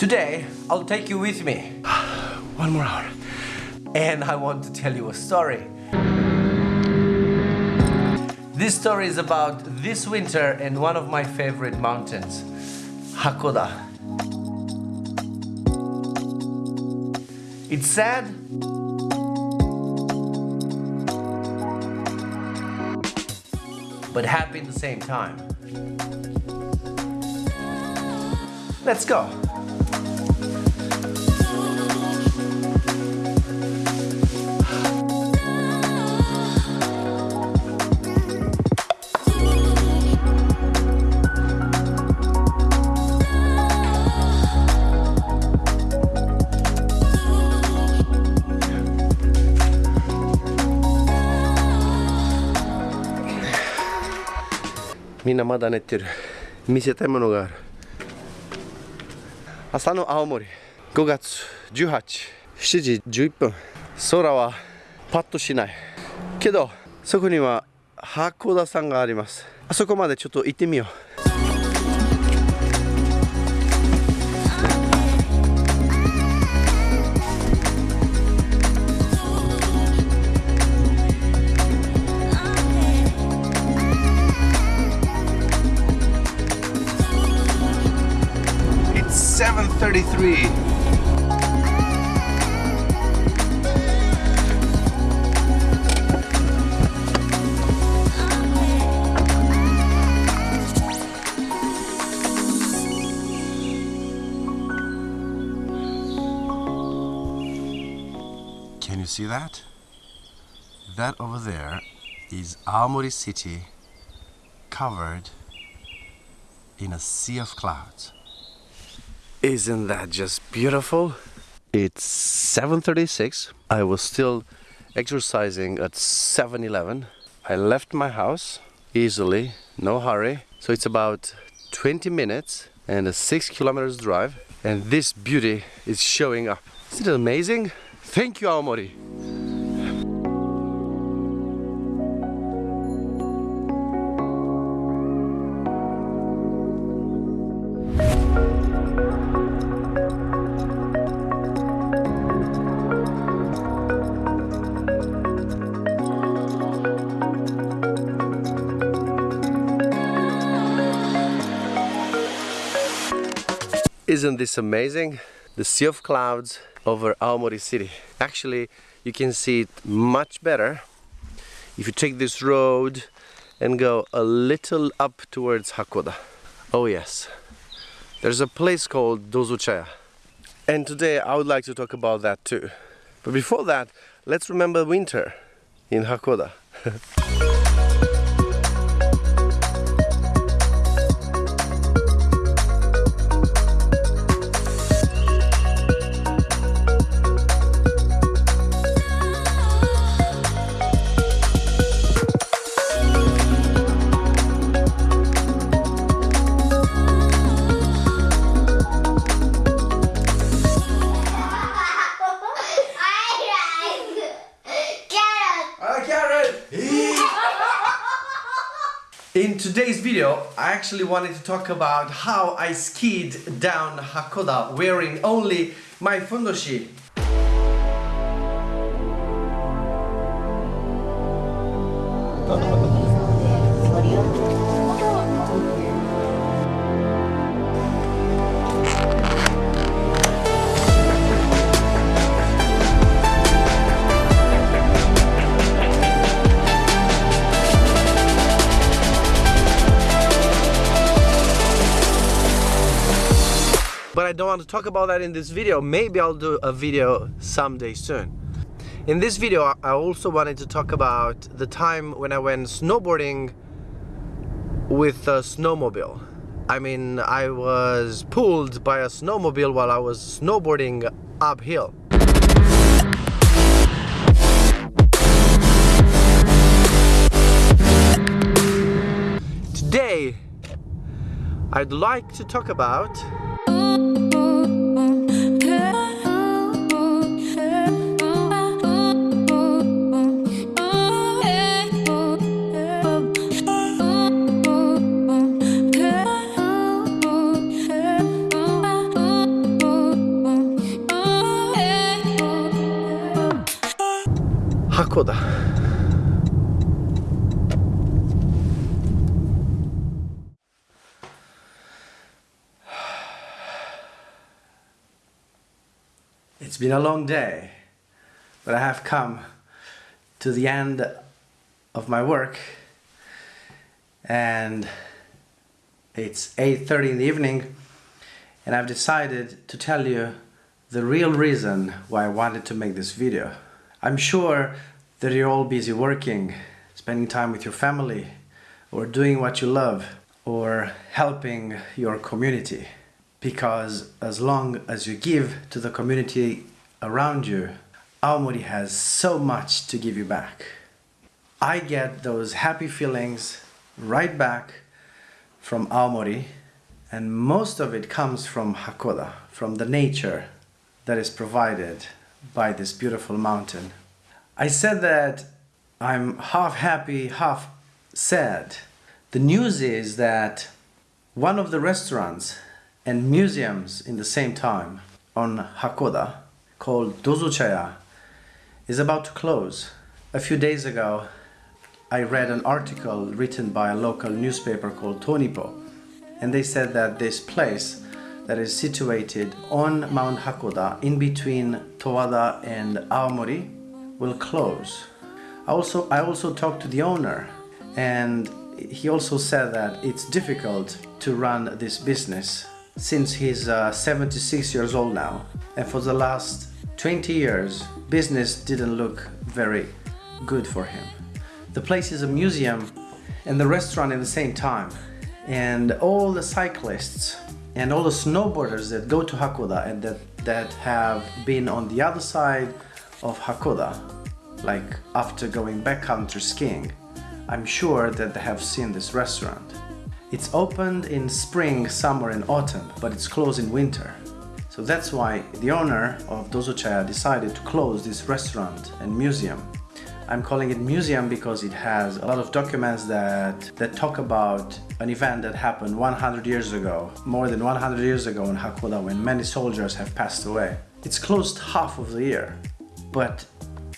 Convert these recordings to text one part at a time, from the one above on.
Today, I'll take you with me. One more hour. And I want to tell you a story. This story is about this winter and one of my favorite mountains, Hakkoda. It's sad, but happy at the same time. Let's go. みんなまだ寝てる。見せたいものがある。朝の青森。5月187時11分。空はパッとしない。けどそこには函館山があります。あそこまでちょっと行ってみよう。7:33. Can you see that? That over there is Aomori city covered in a sea of clouds. Isn't that just beautiful? It's 7:36. I was still exercising at 7-Eleven. I left my house easily, no hurry. So it's about 20 minutes and a 6 kilometers drive and this beauty is showing up. Isn't it amazing? Thank you Aomori. Isn't this amazing? The sea of clouds over Aomori city. Actually, you can see it much better if you take this road and go a little up towards Hakkoda. Oh yes, there's a place called Dozochaya. And today I would like to talk about that too. But before that, let's remember winter in Hakkoda. In today's video, I actually wanted to talk about how I skied down Hakkoda wearing only my fundoshi. Don't want to talk about that in this video. Maybe I'll do a video someday soon. In this video, I- I also wanted to talk about the time when I went snowboarding with a snowmobile. I mean, I was pulled by a snowmobile while I was snowboarding uphill. Today, I'd like to talk about It's been a long day, but I have come to the end of my work and it's 8.30 in the evening and I've decided to tell you the real reason why I wanted to make this video. I'm sure that you're all busy working, spending time with your family, or doing what you love, or helping your community. Because as long as you give to the community around you, Aomori has so much to give you back. I get those happy feelings right back from Aomori and most of it comes from Hakkoda, from the nature that is provided by this beautiful mountain. I said that I'm half happy, half sad. The news is that one of the restaurants and museums in the same time on Hakkoda called Dozochaya is about to close. A few days ago I read an article written by a local newspaper called Tonipo and they said that this place that is situated on Mount Hakoda in between Towada and Aomori will close. I also, I also talked to the owner and he also said that it's difficult to run this business since he's uh, 76 years old now and for the last 20 years business didn't look very good for him. The place is a museum and the restaurant at the same time and all the cyclists and all the snowboarders that go to Hakkoda and that, that have been on the other side of Hakkoda, like after going backcountry skiing, I'm sure that they have seen this restaurant. It's opened in spring, summer and autumn, but it's closed in winter. So that's why the owner of Dozochaya decided to close this restaurant and museum I'm calling it museum because it has a lot of documents that, that talk about an event that happened 100 years ago, more than 100 years ago in Hakkoda when many soldiers have passed away. It's closed half of the year, but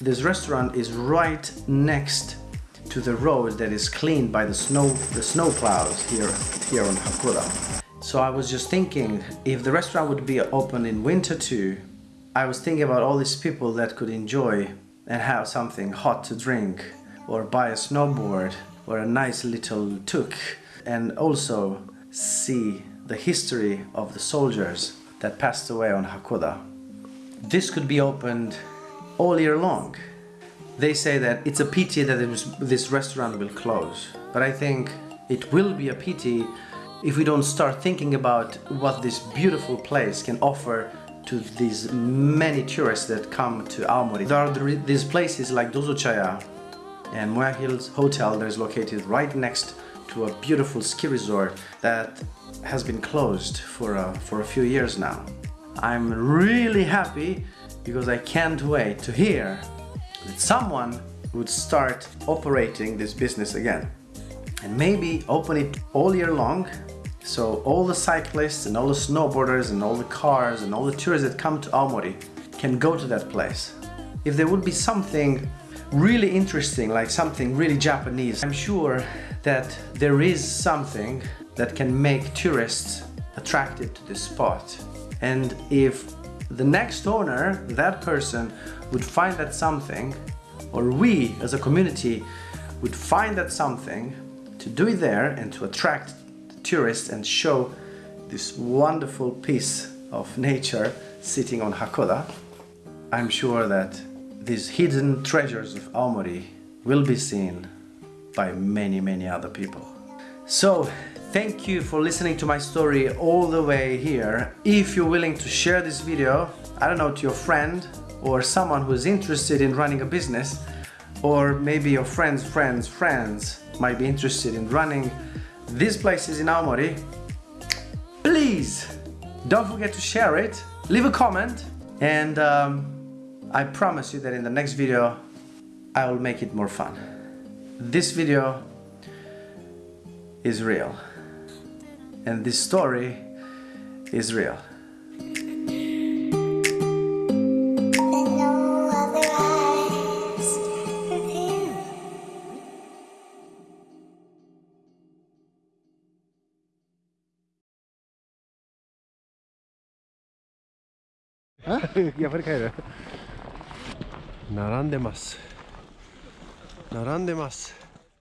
this restaurant is right next to the road that is cleaned by the snow the snow plows here here on Hakkoda. So I was just thinking if the restaurant would be open in winter too, I was thinking about all these people that could enjoy and have something hot to drink or buy a snowboard or a nice little tuk and also see the history of the soldiers that passed away on Hakkoda. This could be opened all year long. They say that it's a pity that this restaurant will close, but I think it will be a pity if we don't start thinking about what this beautiful place can offer to these many tourists that come to Aomori. There are these places like Dozochaya and Moya Hills Hotel that is located right next to a beautiful ski resort that has been closed for a, for a few years now. I'm really happy because I can't wait to hear that someone would start operating this business again and maybe open it all year long so all the cyclists and all the snowboarders and all the cars and all the tourists that come to Aomori can go to that place. If there would be something really interesting, like something really Japanese, I'm sure that there is something that can make tourists attracted to this spot. And if the next owner, that person, would find that something, or we as a community would find that something to do it there and to attract tourists and show this wonderful piece of nature sitting on Hakkoda, I'm sure that these hidden treasures of Aomori will be seen by many, many other people. So, thank you for listening to my story all the way here. If you're willing to share this video, I don't know, to your friend or someone who's interested in running a business, or maybe your friend's friend's friends might be interested in running these places in Aomori. Please don't forget to share it, leave a comment, and um, I promise you that in the next video I will make it more fun. This video is real, and this story is real. やっぱり帰る？並んでます。並んでます。